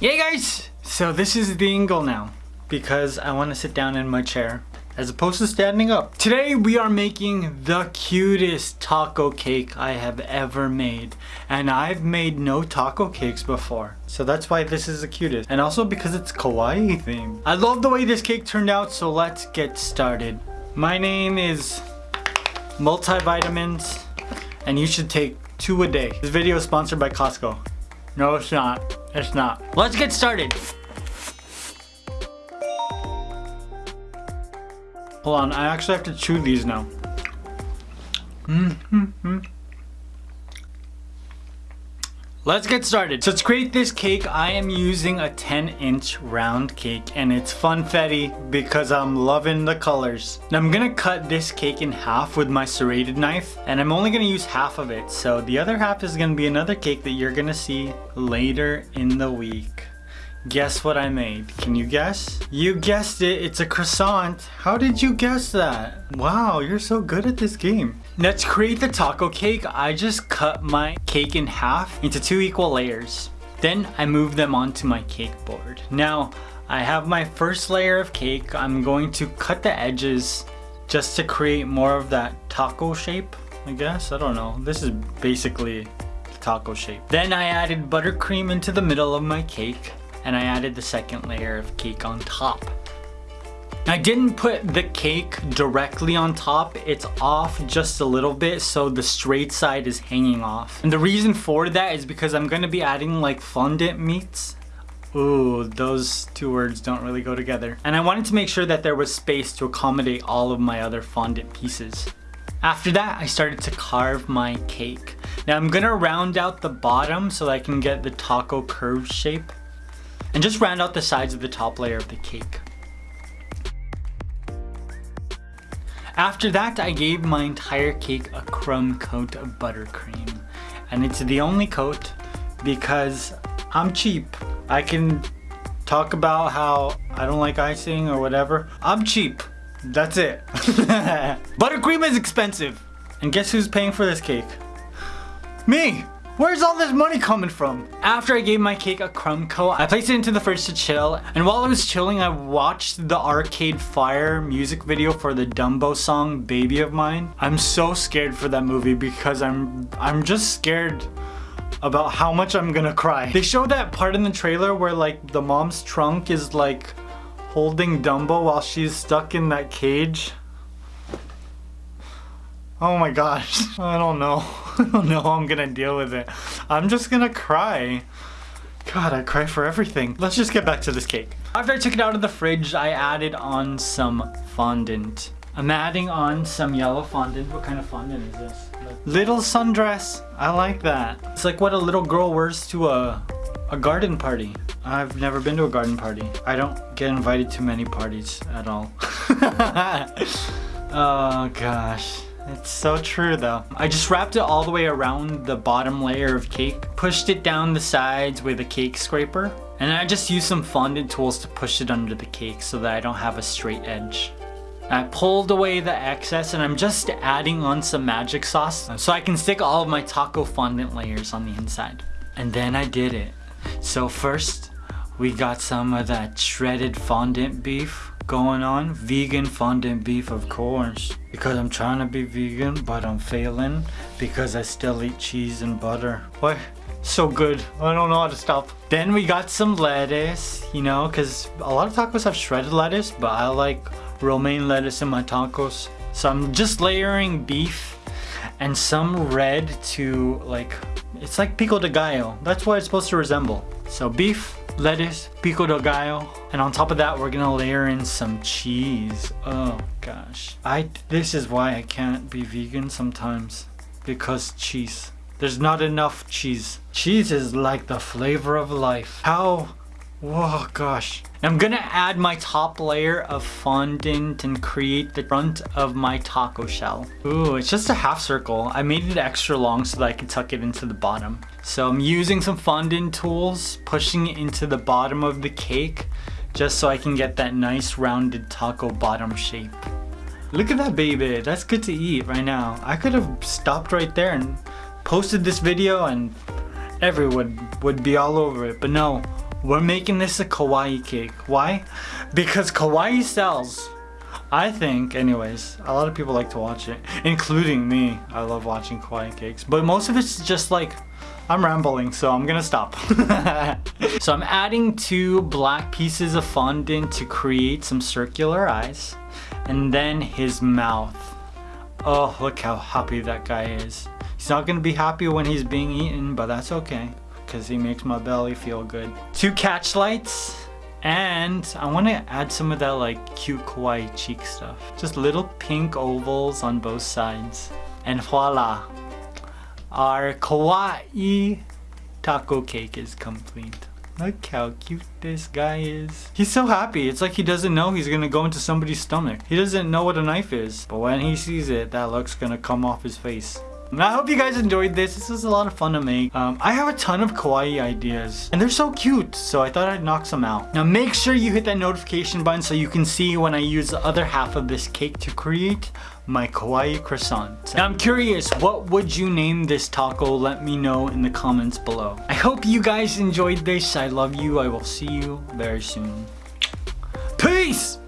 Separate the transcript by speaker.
Speaker 1: Yay guys! So this is the angle now because I want to sit down in my chair as opposed to standing up. Today we are making the cutest taco cake I have ever made. And I've made no taco cakes before. So that's why this is the cutest. And also because it's kawaii themed. I love the way this cake turned out so let's get started. My name is Multivitamins and you should take two a day. This video is sponsored by Costco. No it's not. It's not. Let's get started. Hold on, I actually have to chew these now. Mm -hmm. Let's get started. So to create this cake, I am using a 10 inch round cake and it's funfetti because I'm loving the colors. Now I'm gonna cut this cake in half with my serrated knife and I'm only gonna use half of it. So the other half is gonna be another cake that you're gonna see later in the week. Guess what I made? Can you guess? You guessed it, it's a croissant. How did you guess that? Wow, you're so good at this game. To create the taco cake, I just cut my cake in half into two equal layers. Then I move them onto my cake board. Now, I have my first layer of cake. I'm going to cut the edges just to create more of that taco shape, I guess. I don't know. This is basically the taco shape. Then I added buttercream into the middle of my cake and I added the second layer of cake on top. I didn't put the cake directly on top, it's off just a little bit so the straight side is hanging off. And the reason for that is because I'm to be adding like fondant meats. Ooh, those two words don't really go together. And I wanted to make sure that there was space to accommodate all of my other fondant pieces. After that, I started to carve my cake. Now I'm gonna round out the bottom so I can get the taco curved shape and just round out the sides of the top layer of the cake. After that, I gave my entire cake a crumb coat of buttercream. And it's the only coat because I'm cheap. I can talk about how I don't like icing or whatever. I'm cheap. That's it. buttercream is expensive. And guess who's paying for this cake? Me! Where's all this money coming from? After I gave my cake a crumb coat, I placed it into the fridge to chill. And while I was chilling, I watched the Arcade Fire music video for the Dumbo song, Baby of Mine. I'm so scared for that movie because I'm, I'm just scared about how much I'm gonna cry. They show that part in the trailer where like the mom's trunk is like holding Dumbo while she's stuck in that cage. Oh my gosh, I don't know. I don't know how I'm gonna deal with it. I'm just gonna cry. God, I cry for everything. Let's just get back to this cake. After I took it out of the fridge, I added on some fondant. I'm adding on some yellow fondant. What kind of fondant is this? Little sundress. I like that. It's like what a little girl wears to a, a garden party. I've never been to a garden party. I don't get invited to many parties at all. oh gosh. It's so true though. I just wrapped it all the way around the bottom layer of cake, pushed it down the sides with a cake scraper, and I just used some fondant tools to push it under the cake so that I don't have a straight edge. I pulled away the excess and I'm just adding on some magic sauce so I can stick all of my taco fondant layers on the inside. And then I did it. So first, we got some of that shredded fondant beef going on. Vegan fondant beef, of course. Because I'm trying to be vegan, but I'm failing because I still eat cheese and butter. What? So good. I don't know how to stop. Then we got some lettuce, you know, because a lot of tacos have shredded lettuce, but I like romaine lettuce in my tacos. So I'm just layering beef and some red to like, it's like pico de gallo. That's what it's supposed to resemble. So beef, lettuce, pico de gallo, and on top of that we're gonna layer in some cheese. Oh gosh. I this is why I can't be vegan sometimes. Because cheese. There's not enough cheese. Cheese is like the flavor of life. How Whoa, gosh. I'm gonna add my top layer of fondant and create the front of my taco shell. Ooh, it's just a half circle. I made it extra long so that I can tuck it into the bottom. So I'm using some fondant tools, pushing it into the bottom of the cake, just so I can get that nice rounded taco bottom shape. Look at that baby, that's good to eat right now. I could have stopped right there and posted this video and everyone would be all over it, but no, we're making this a kawaii cake. Why? Because kawaii sells. I think, anyways, a lot of people like to watch it, including me. I love watching kawaii cakes, but most of it's just like, I'm rambling, so I'm gonna stop. so I'm adding two black pieces of fondant to create some circular eyes, and then his mouth. Oh, look how happy that guy is. He's not gonna be happy when he's being eaten, but that's okay, because he makes my belly feel good. Two catch lights, and I want to add some of that like cute kawaii cheek stuff. Just little pink ovals on both sides. And voila! Our kawaii taco cake is complete. Look how cute this guy is. He's so happy. It's like he doesn't know he's gonna go into somebody's stomach. He doesn't know what a knife is. But when he sees it, that look's gonna come off his face. I hope you guys enjoyed this. This was a lot of fun to make. Um, I have a ton of kawaii ideas and they're so cute. So I thought I'd knock some out. Now make sure you hit that notification button so you can see when I use the other half of this cake to create my kawaii croissant. Now I'm curious, what would you name this taco? Let me know in the comments below. I hope you guys enjoyed this. I love you. I will see you very soon. Peace!